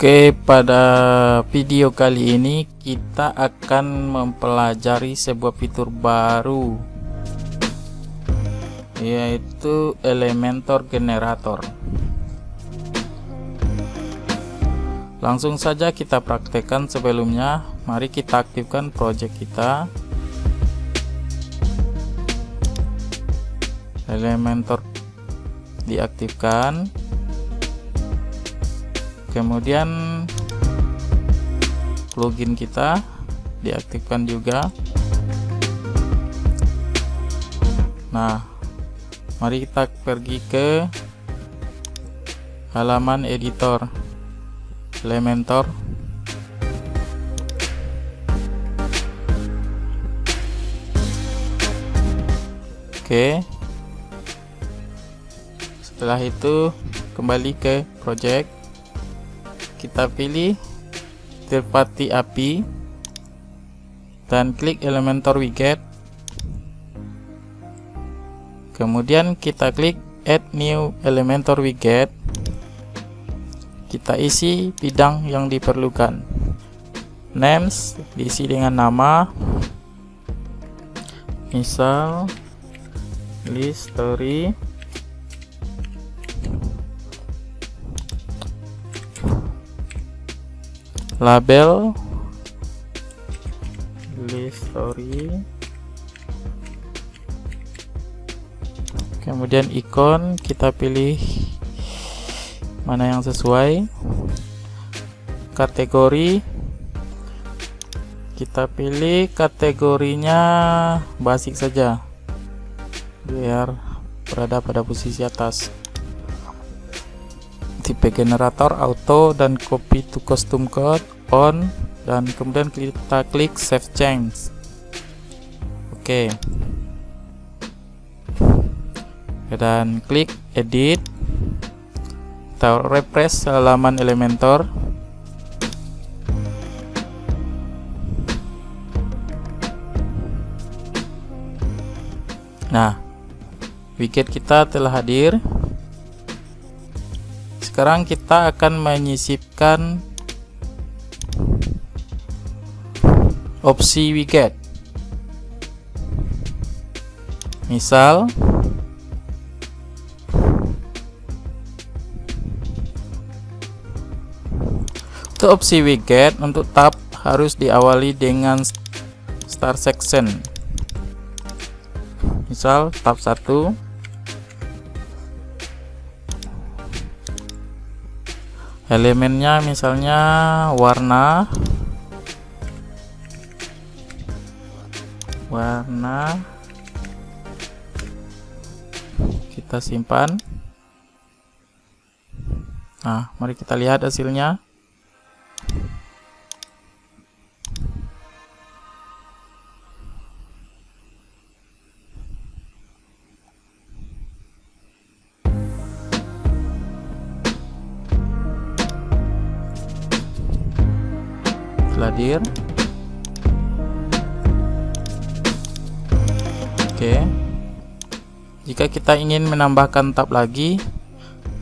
Oke, pada video kali ini kita akan mempelajari sebuah fitur baru yaitu Elementor Generator. Langsung saja kita praktekkan sebelumnya. Mari kita aktifkan project kita. Elementor diaktifkan kemudian plugin kita diaktifkan juga. Nah mari kita pergi ke halaman editor Elementor. Oke. Setelah itu kembali ke project kita pilih third party API dan klik Elementor widget. Kemudian kita klik add new Elementor widget. Kita isi bidang yang diperlukan. Names diisi dengan nama. Misal list story label. List story kemudian ikon kita pilih mana yang sesuai. Kategori. Kita pilih kategorinya basic saja biar berada pada posisi atas tipe generator auto dan copy to custom code on dan kemudian kita klik save change. Oke. Okay. dan klik edit. Kita refresh halaman elementor. Nah widget kita telah hadir sekarang kita akan menyisipkan opsi widget. Misal untuk opsi widget untuk tab harus diawali dengan start section. Misal tab 1 elemennya misalnya warna. Warna. Kita simpan. Nah mari kita lihat hasilnya hadir. Oke. Jika kita ingin menambahkan tab lagi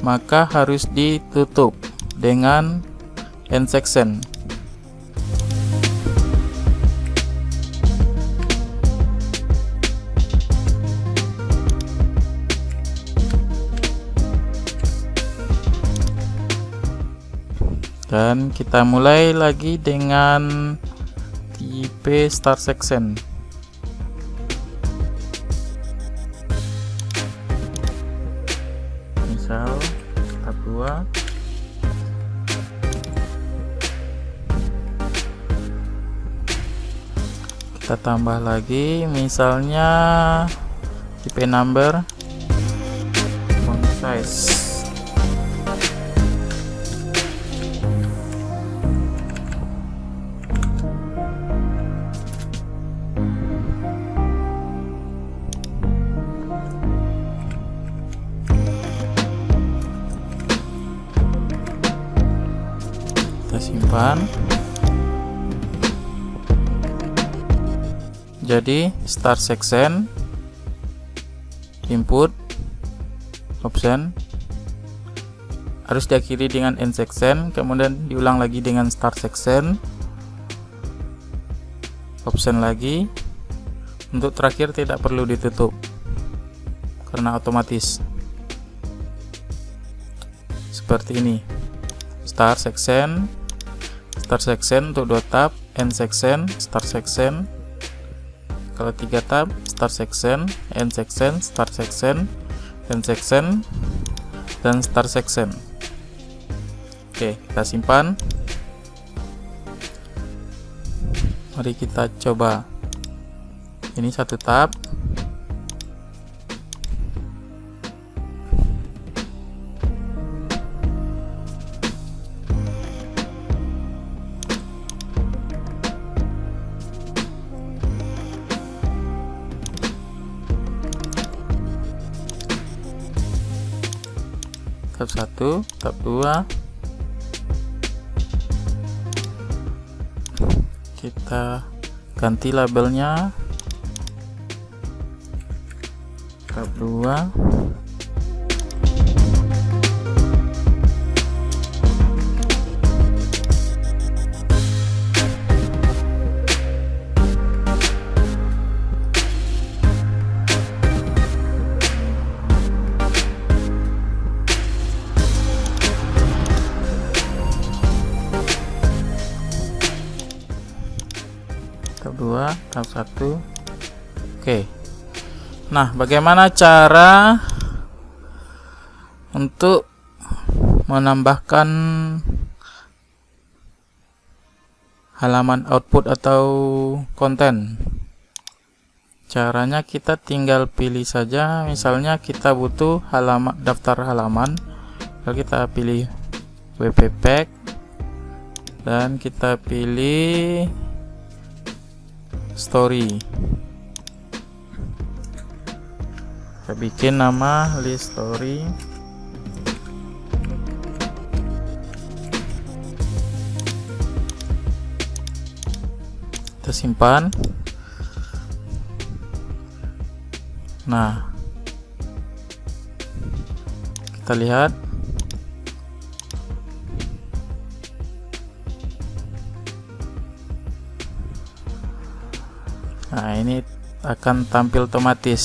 maka harus ditutup dengan end section dan kita mulai lagi dengan tipe start section. Misal tab 2 kita tambah lagi misalnya tipe number font size simpan jadi start section input option. Harus diakhiri dengan end section kemudian diulang lagi dengan start section. Option lagi. Untuk terakhir tidak perlu ditutup karena otomatis. Seperti ini. Start section start section untuk dua tab end section start section kalau tiga tab start section end section start section end section dan start section Oke, kita simpan. Mari kita coba. Ini satu tab. Tab 1, tab 2 kita ganti labelnya. Tab 2 2 tab 1 oke. Nah bagaimana cara untuk menambahkan halaman output atau konten? Caranya kita tinggal pilih saja. Misalnya kita butuh halaman daftar halaman. Lalu kita pilih wp pack. Dan kita pilih story. Kita bikin nama list story. Kita simpan. Nah kita lihat nah ini akan tampil otomatis.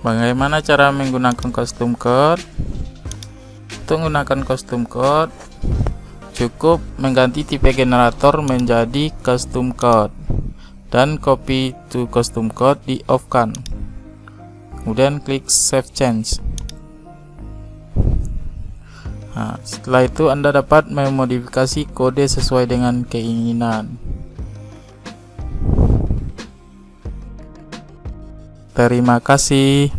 Bagaimana cara menggunakan custom code? Untuk menggunakan custom code cukup mengganti tipe generator menjadi custom code dan copy to custom code di off kan kemudian klik save change. Nah, setelah itu anda dapat memodifikasi kode sesuai dengan keinginan. Terima kasih